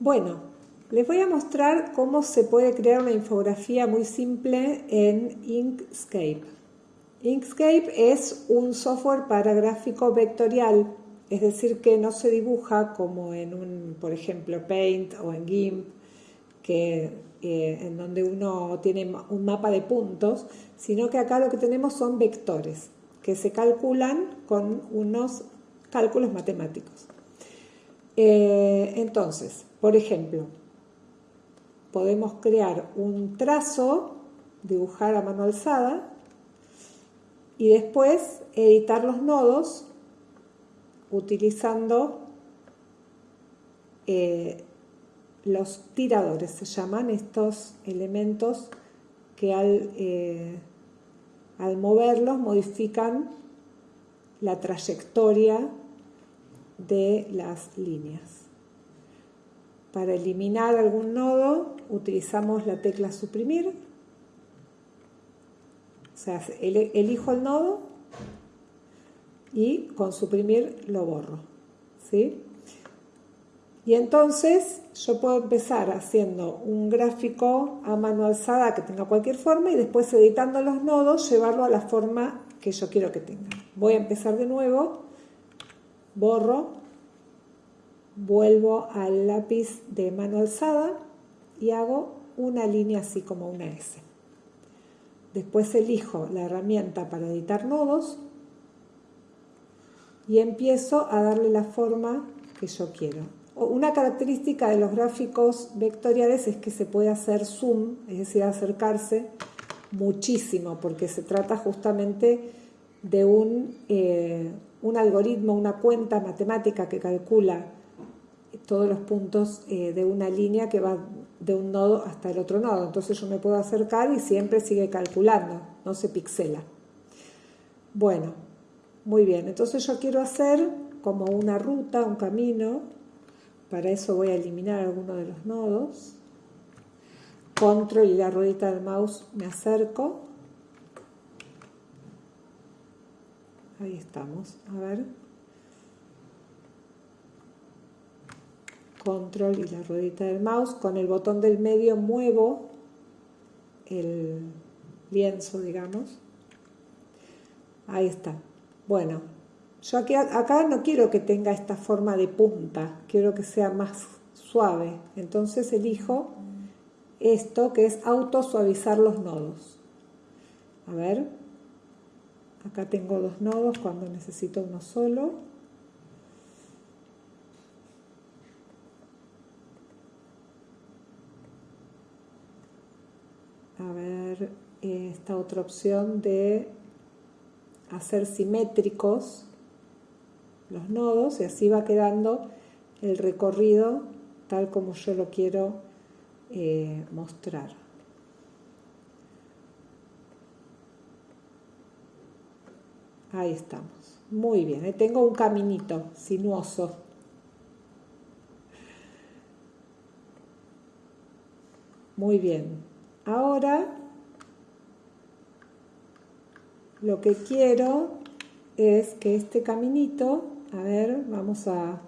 Bueno, les voy a mostrar cómo se puede crear una infografía muy simple en Inkscape. Inkscape es un software para gráfico vectorial, es decir, que no se dibuja como en un, por ejemplo, Paint o en GIMP, que, eh, en donde uno tiene un mapa de puntos, sino que acá lo que tenemos son vectores que se calculan con unos cálculos matemáticos. Eh, entonces, por ejemplo, podemos crear un trazo, dibujar a mano alzada y después editar los nodos utilizando eh, los tiradores, se llaman estos elementos que al, eh, al moverlos modifican la trayectoria de las líneas. Para eliminar algún nodo utilizamos la tecla suprimir, o sea, elijo el nodo y con suprimir lo borro. ¿sí? Y entonces yo puedo empezar haciendo un gráfico a mano alzada que tenga cualquier forma y después editando los nodos llevarlo a la forma que yo quiero que tenga. Voy a empezar de nuevo borro, vuelvo al lápiz de mano alzada y hago una línea así como una S. Después elijo la herramienta para editar nodos y empiezo a darle la forma que yo quiero. Una característica de los gráficos vectoriales es que se puede hacer zoom, es decir, acercarse muchísimo, porque se trata justamente de un, eh, un algoritmo, una cuenta matemática que calcula todos los puntos eh, de una línea que va de un nodo hasta el otro nodo. Entonces yo me puedo acercar y siempre sigue calculando, no se pixela. Bueno, muy bien. Entonces yo quiero hacer como una ruta, un camino. Para eso voy a eliminar alguno de los nodos. Control y la ruedita del mouse me acerco. Ahí estamos. A ver. Control y la ruedita del mouse. Con el botón del medio muevo el lienzo, digamos. Ahí está. Bueno, yo aquí, acá no quiero que tenga esta forma de punta. Quiero que sea más suave. Entonces elijo esto que es auto suavizar los nodos. A ver, Acá tengo dos nodos cuando necesito uno solo. A ver, esta otra opción de hacer simétricos los nodos y así va quedando el recorrido tal como yo lo quiero eh, mostrar. Ahí estamos. Muy bien. Ahí tengo un caminito sinuoso. Muy bien. Ahora lo que quiero es que este caminito, a ver, vamos a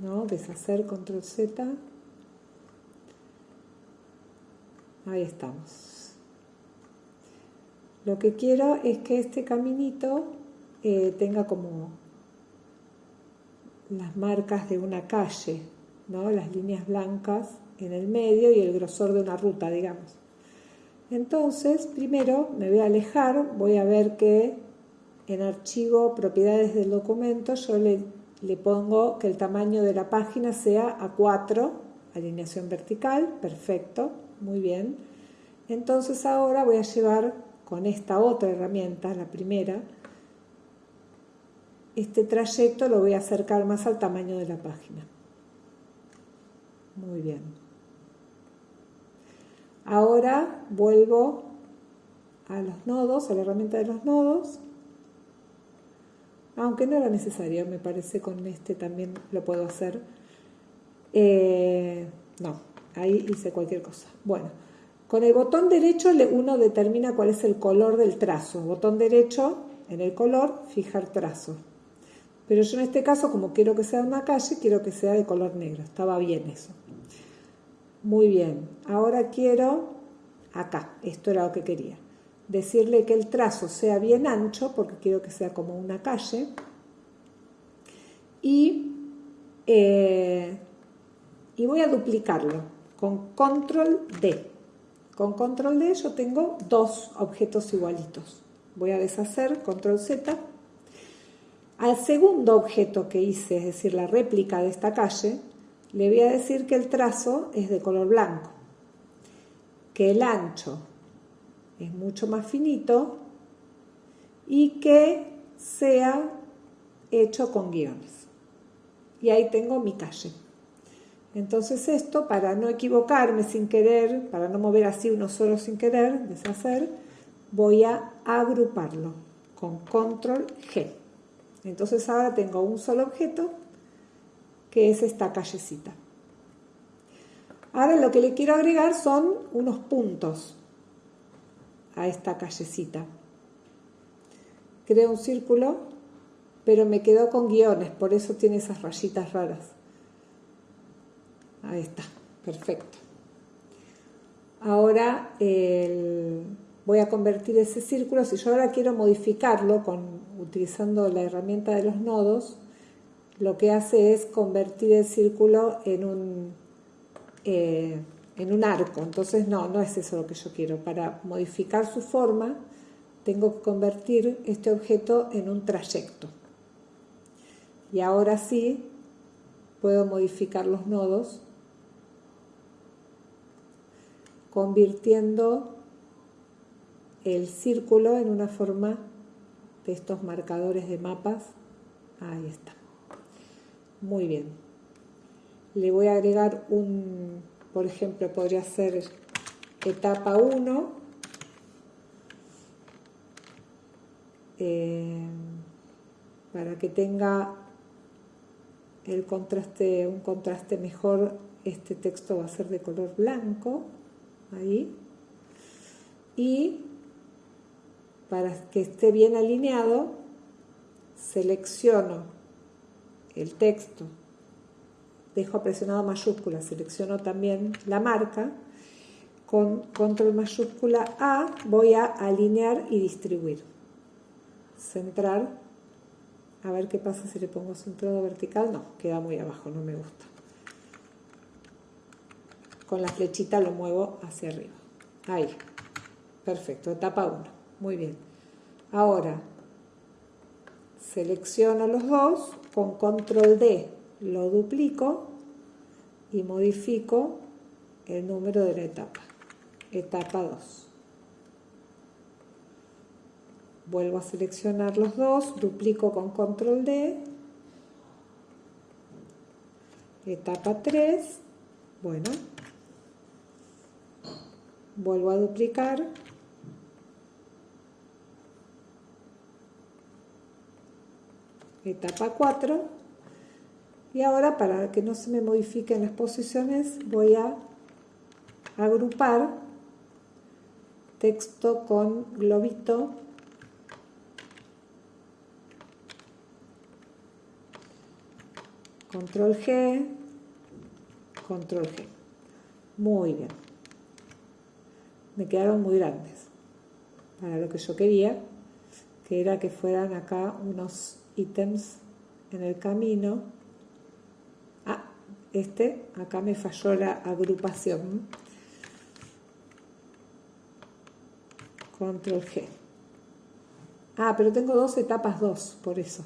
¿no? deshacer control Z. Ahí estamos. Lo que quiero es que este caminito eh, tenga como las marcas de una calle, ¿no? las líneas blancas en el medio y el grosor de una ruta, digamos. Entonces, primero me voy a alejar, voy a ver que en archivo propiedades del documento yo le, le pongo que el tamaño de la página sea A4, alineación vertical, perfecto, muy bien. Entonces ahora voy a llevar con esta otra herramienta, la primera, este trayecto lo voy a acercar más al tamaño de la página. Muy bien. Ahora vuelvo a los nodos, a la herramienta de los nodos, aunque no era necesario, me parece con este también lo puedo hacer. Eh, no, ahí hice cualquier cosa. Bueno, con el botón derecho uno determina cuál es el color del trazo. Botón derecho, en el color, fijar trazo. Pero yo en este caso, como quiero que sea una calle, quiero que sea de color negro. Estaba bien eso. Muy bien. Ahora quiero, acá, esto era lo que quería, decirle que el trazo sea bien ancho, porque quiero que sea como una calle. Y, eh, y voy a duplicarlo con control D. Con control D yo tengo dos objetos igualitos. Voy a deshacer, control Z. Al segundo objeto que hice, es decir, la réplica de esta calle, le voy a decir que el trazo es de color blanco, que el ancho es mucho más finito y que sea hecho con guiones. Y ahí tengo mi calle. Entonces esto, para no equivocarme sin querer, para no mover así uno solo sin querer, deshacer, voy a agruparlo con control G. Entonces ahora tengo un solo objeto que es esta callecita. Ahora lo que le quiero agregar son unos puntos a esta callecita. Creo un círculo, pero me quedó con guiones, por eso tiene esas rayitas raras. Ahí está, perfecto. Ahora voy a convertir ese círculo, si yo ahora quiero modificarlo con, utilizando la herramienta de los nodos, lo que hace es convertir el círculo en un, eh, en un arco. Entonces no, no es eso lo que yo quiero. Para modificar su forma tengo que convertir este objeto en un trayecto. Y ahora sí puedo modificar los nodos convirtiendo el círculo en una forma de estos marcadores de mapas. Ahí está. Muy bien. Le voy a agregar un, por ejemplo, podría ser etapa 1. Eh, para que tenga el contraste, un contraste mejor, este texto va a ser de color blanco, ahí. Y para que esté bien alineado, selecciono el texto, dejo presionado mayúscula, selecciono también la marca, con control mayúscula A voy a alinear y distribuir. Centrar, a ver qué pasa si le pongo centrado vertical, no, queda muy abajo, no me gusta. Con la flechita lo muevo hacia arriba. Ahí, perfecto, etapa 1, muy bien. Ahora, selecciono los dos, con control D lo duplico y modifico el número de la etapa, etapa 2. Vuelvo a seleccionar los dos, duplico con control D, etapa 3, bueno, vuelvo a duplicar. Etapa 4 y ahora para que no se me modifiquen las posiciones voy a agrupar texto con globito. Control G control G. Muy bien me quedaron muy grandes para lo que yo quería que era que fueran acá unos ítems en el camino. Ah, este, acá me falló la agrupación. Control G. Ah, pero tengo dos etapas 2, por eso.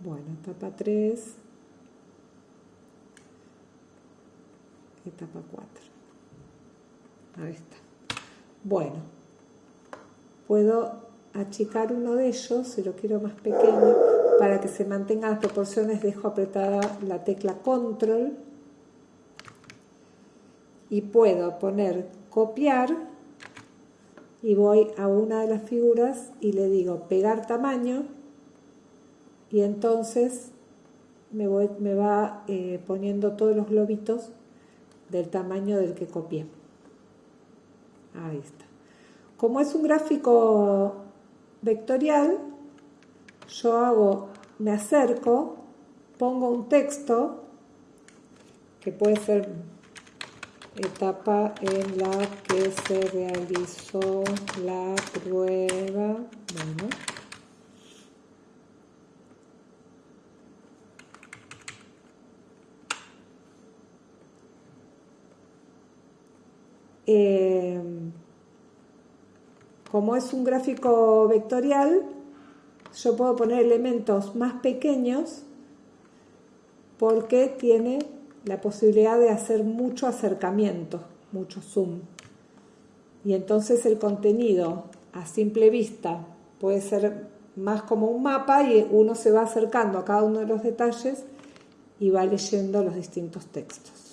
Bueno, etapa 3. Etapa 4. Ahí está. Bueno, puedo achicar uno de ellos, si lo quiero más pequeño, para que se mantengan las proporciones, dejo apretada la tecla control y puedo poner copiar y voy a una de las figuras y le digo pegar tamaño y entonces me, voy, me va eh, poniendo todos los globitos del tamaño del que copié. Ahí está. Como es un gráfico vectorial, yo hago me acerco, pongo un texto que puede ser etapa en la que se realizó la prueba. Bueno. Eh, como es un gráfico vectorial, yo puedo poner elementos más pequeños porque tiene la posibilidad de hacer mucho acercamiento, mucho zoom. Y entonces el contenido a simple vista puede ser más como un mapa y uno se va acercando a cada uno de los detalles y va leyendo los distintos textos.